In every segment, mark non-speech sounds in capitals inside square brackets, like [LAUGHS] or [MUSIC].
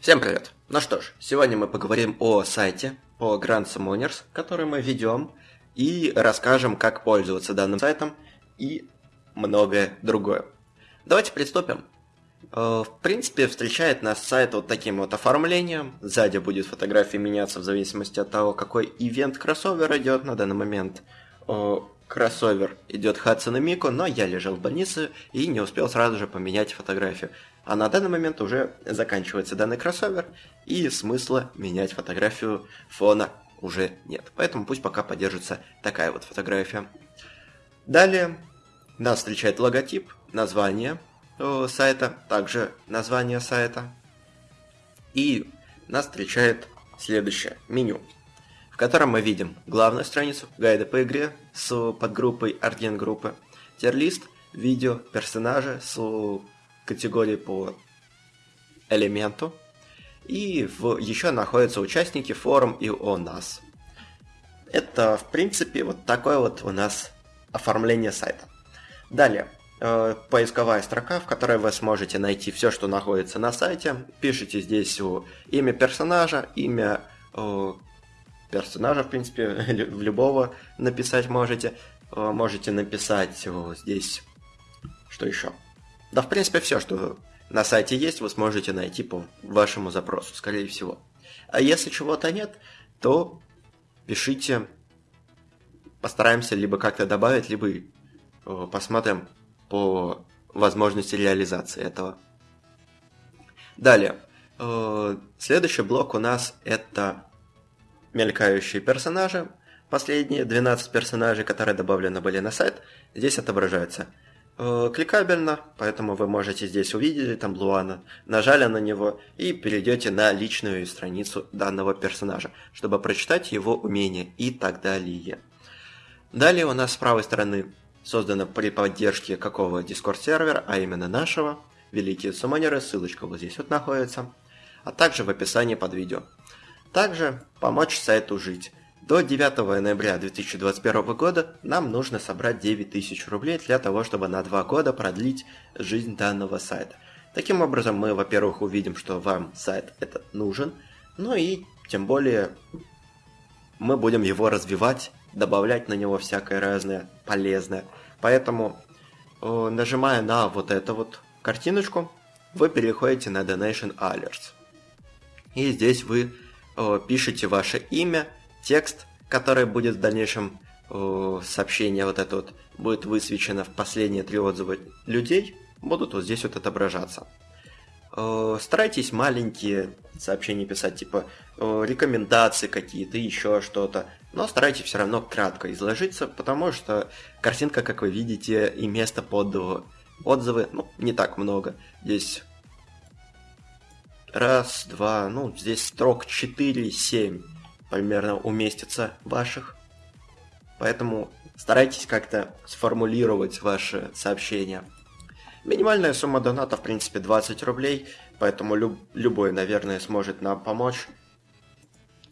Всем привет! Ну что ж, сегодня мы поговорим о сайте по Grand Summoners, который мы ведем, и расскажем, как пользоваться данным сайтом и многое другое. Давайте приступим. Э, в принципе, встречает нас сайт вот таким вот оформлением. Сзади будет фотография меняться в зависимости от того, какой ивент кроссовер идет на данный момент. Кроссовер идет Хадсон и Мико, но я лежал в больнице и не успел сразу же поменять фотографию. А на данный момент уже заканчивается данный кроссовер, и смысла менять фотографию фона уже нет. Поэтому пусть пока поддержится такая вот фотография. Далее нас встречает логотип, название э, сайта, также название сайта. И нас встречает следующее меню, котором мы видим главную страницу гайда по игре с подгруппой Арген группы, терлист, видео, персонажи с категории по элементу. И в, еще находятся участники форум и о нас. Это, в принципе, вот такое вот у нас оформление сайта. Далее, э, поисковая строка, в которой вы сможете найти все, что находится на сайте. Пишите здесь о, имя персонажа, имя о, персонажа, в принципе, [LAUGHS] в любого написать можете. Э, можете написать о, здесь, что еще? Да, в принципе, все, что на сайте есть, вы сможете найти по вашему запросу, скорее всего. А если чего-то нет, то пишите, постараемся либо как-то добавить, либо э, посмотрим по возможности реализации этого. Далее. Э, следующий блок у нас это мелькающие персонажи. Последние 12 персонажей, которые добавлены были на сайт, здесь отображаются. Э, кликабельно, поэтому вы можете здесь увидеть там Луана, нажали на него и перейдете на личную страницу данного персонажа, чтобы прочитать его умения и так далее. Далее у нас с правой стороны создано при поддержке какого Discord сервера, а именно нашего, Великие Суммонеры, ссылочка вот здесь вот находится, а также в описании под видео. Также помочь сайту жить. До 9 ноября 2021 года нам нужно собрать 9000 рублей для того, чтобы на 2 года продлить жизнь данного сайта. Таким образом, мы, во-первых, увидим, что вам сайт этот нужен, ну и тем более мы будем его развивать, добавлять на него всякое разное полезное. Поэтому, э, нажимая на вот эту вот картиночку, вы переходите на Donation Alerts. И здесь вы э, пишете ваше имя, текст, который будет в дальнейшем э, сообщение вот это вот будет высвечено в последние три отзыва людей, будут вот здесь вот отображаться. Э, старайтесь маленькие сообщения писать, типа рекомендации какие-то, еще что-то, но старайтесь все равно кратко изложиться, потому что картинка, как вы видите, и место под отзывы, ну, не так много. Здесь раз, два, ну, здесь строк 4, 7 примерно уместится ваших. Поэтому старайтесь как-то сформулировать ваши сообщения. Минимальная сумма доната, в принципе, 20 рублей, поэтому люб любой, наверное, сможет нам помочь.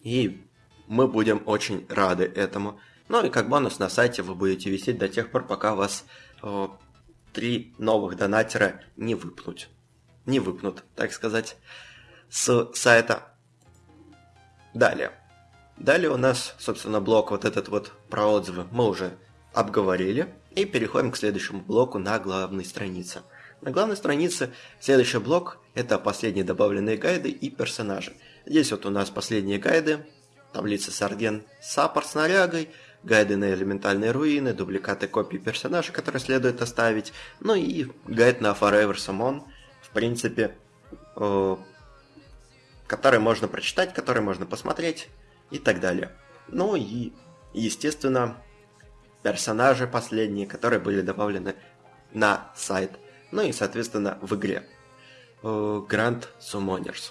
И мы будем очень рады этому. Ну и как бонус на сайте вы будете висеть до тех пор, пока вас э, три новых донатера не выпнут. Не выпнут, так сказать, с сайта. Далее. Далее у нас, собственно, блок вот этот вот про отзывы мы уже обговорили. И переходим к следующему блоку на главной странице. На главной странице следующий блок – это последние добавленные гайды и персонажи. Здесь вот у нас последние гайды, таблица Сарген Саппорт с нарягой, гайды на элементальные руины, дубликаты копий персонажей, которые следует оставить, ну и гайд на Forever Summon, принципе, э, который можно прочитать, который можно посмотреть, и так далее. Ну и, естественно, персонажи последние, которые были добавлены на сайт. Ну и, соответственно, в игре. Grand Summoners.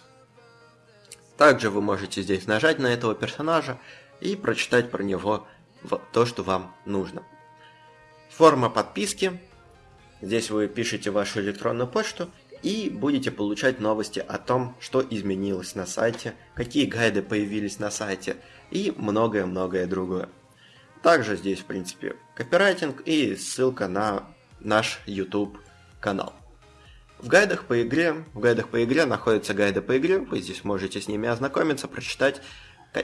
Также вы можете здесь нажать на этого персонажа и прочитать про него то, что вам нужно. Форма подписки. Здесь вы пишете вашу электронную почту и будете получать новости о том, что изменилось на сайте, какие гайды появились на сайте и многое-многое другое. Также здесь, в принципе, копирайтинг и ссылка на наш YouTube канал. В гайдах по игре, в гайдах по игре находятся гайды по игре, вы здесь можете с ними ознакомиться, прочитать.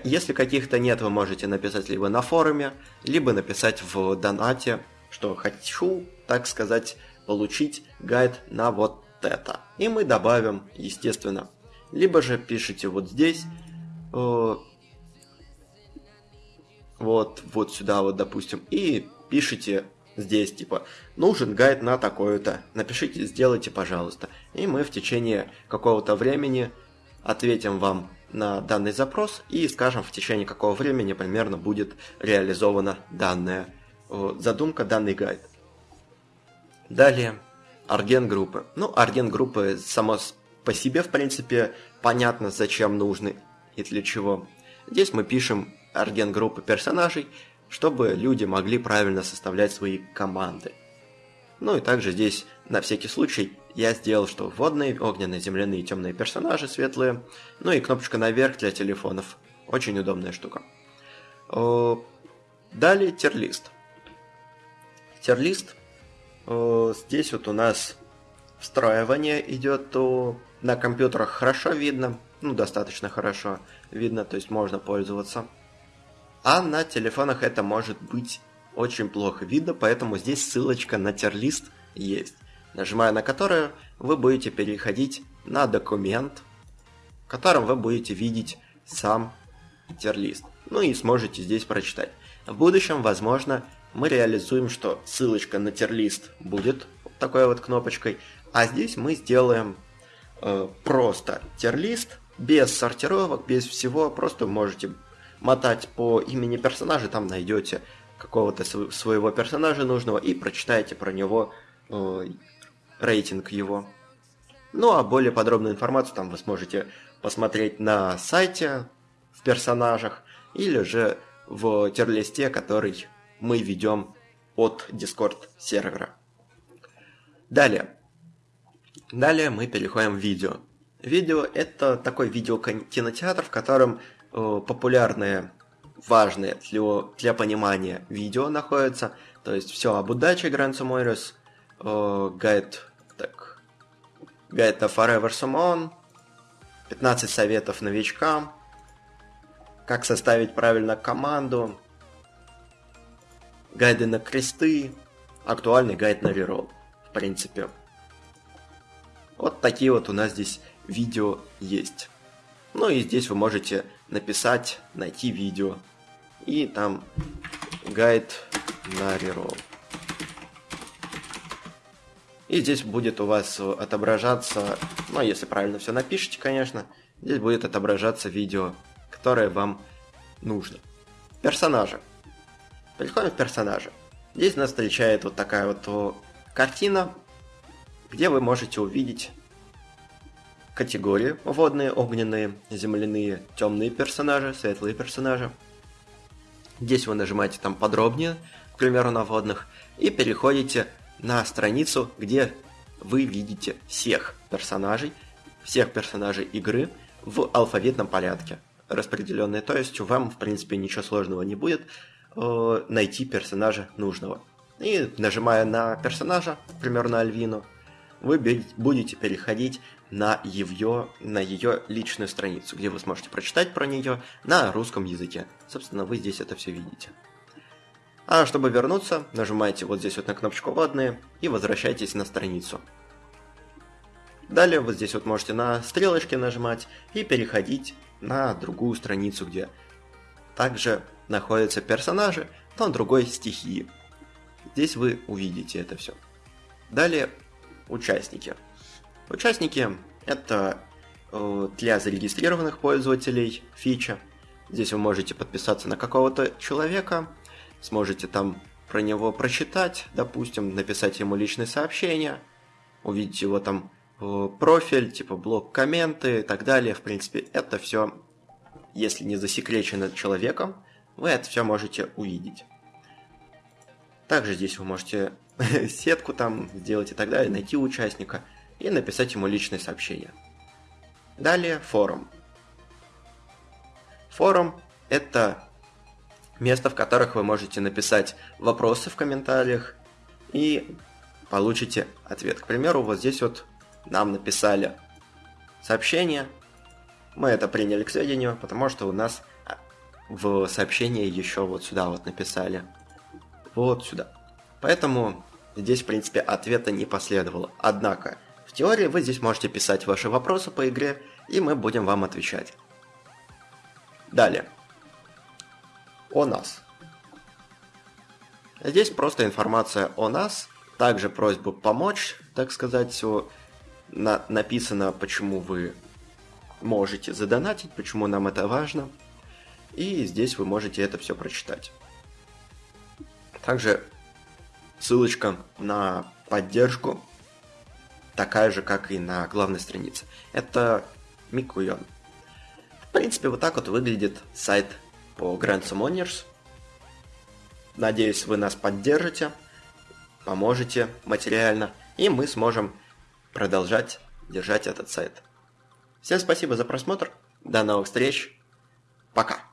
Если каких-то нет, вы можете написать либо на форуме, либо написать в донате, что хочу, так сказать, получить гайд на вот это. И мы добавим, естественно. Либо же пишите вот здесь, э, вот, вот сюда вот, допустим, и пишите здесь, типа, нужен гайд на такое-то, напишите, сделайте, пожалуйста. И мы в течение какого-то времени ответим вам на данный запрос и скажем, в течение какого времени примерно будет реализована данная задумка, данный гайд. Далее, арген группы. Ну, арген группы само по себе, в принципе, понятно, зачем нужны и для чего. Здесь мы пишем арген группы персонажей, чтобы люди могли правильно составлять свои команды. Ну и также здесь, на всякий случай, я сделал, что водные, огненные, земляные, темные персонажи светлые, ну и кнопочка наверх для телефонов. Очень удобная штука. Далее терлист. Терлист. Здесь вот у нас встраивание идет, то на компьютерах хорошо видно, ну достаточно хорошо видно, то есть можно пользоваться. А на телефонах это может быть очень плохо видно, поэтому здесь ссылочка на терлист есть, нажимая на которую вы будете переходить на документ, в котором вы будете видеть сам терлист. Ну и сможете здесь прочитать. В будущем, возможно, мы реализуем, что ссылочка на терлист будет вот такой вот кнопочкой, а здесь мы сделаем э, просто терлист, без сортировок, без всего, просто можете мотать по имени персонажа, там найдете какого-то своего персонажа нужного и прочитаете про него э, рейтинг его. Ну а более подробную информацию там вы сможете посмотреть на сайте в персонажах или же в терлисте, который мы ведем от Discord сервера. Далее. Далее мы переходим в видео. Видео это такой видеокинотеатр, в котором Э, популярные, важные для, для понимания видео находятся. То есть все об удаче Grand Summers, э, гайд, так, гайд на Forever Summon, 15 советов новичкам, как составить правильно команду, гайды на кресты, актуальный гайд на рерол, в принципе. Вот такие вот у нас здесь видео есть. Ну и здесь вы можете написать, найти видео. И там гайд на рерол. И здесь будет у вас отображаться, ну если правильно все напишите, конечно, здесь будет отображаться видео, которое вам нужно. Персонажи. Переходим в персонажи. Здесь нас встречает вот такая вот картина, где вы можете увидеть категории водные, огненные, земляные, темные персонажи, светлые персонажи. Здесь вы нажимаете там подробнее, к примеру, на водных, и переходите на страницу, где вы видите всех персонажей, всех персонажей игры в алфавитном порядке распределенные. То есть вам, в принципе, ничего сложного не будет э, найти персонажа нужного. И нажимая на персонажа, к примеру, на Альвину, вы будете переходить на ее, на ее личную страницу, где вы сможете прочитать про нее на русском языке. Собственно, вы здесь это все видите. А чтобы вернуться, нажимаете вот здесь вот на кнопочку «Вводные» и возвращайтесь на страницу. Далее вот здесь вот можете на стрелочки нажимать и переходить на другую страницу, где также находятся персонажи, но другой стихии. Здесь вы увидите это все. Далее участники. Участники – это э, для зарегистрированных пользователей фича. Здесь вы можете подписаться на какого-то человека, сможете там про него прочитать, допустим, написать ему личное сообщение, увидеть его там э, профиль, типа блок, комменты и так далее. В принципе, это все, если не засекречено человеком, вы это все можете увидеть. Также здесь вы можете [LAUGHS] сетку там сделать и так далее, найти участника – и написать ему личное сообщение. Далее форум. Форум – это место, в которых вы можете написать вопросы в комментариях и получите ответ. К примеру, вот здесь вот нам написали сообщение, мы это приняли к сведению, потому что у нас в сообщении еще вот сюда вот написали. Вот сюда. Поэтому здесь, в принципе, ответа не последовало. Однако, в теории вы здесь можете писать ваши вопросы по игре, и мы будем вам отвечать. Далее. О нас. Здесь просто информация о нас, также просьба помочь, так сказать, все на написано, почему вы можете задонатить, почему нам это важно. И здесь вы можете это все прочитать. Также ссылочка на поддержку такая же, как и на главной странице. Это Микуйон. В принципе, вот так вот выглядит сайт по Grand Summoners. Надеюсь, вы нас поддержите, поможете материально, и мы сможем продолжать держать этот сайт. Всем спасибо за просмотр, до новых встреч, пока!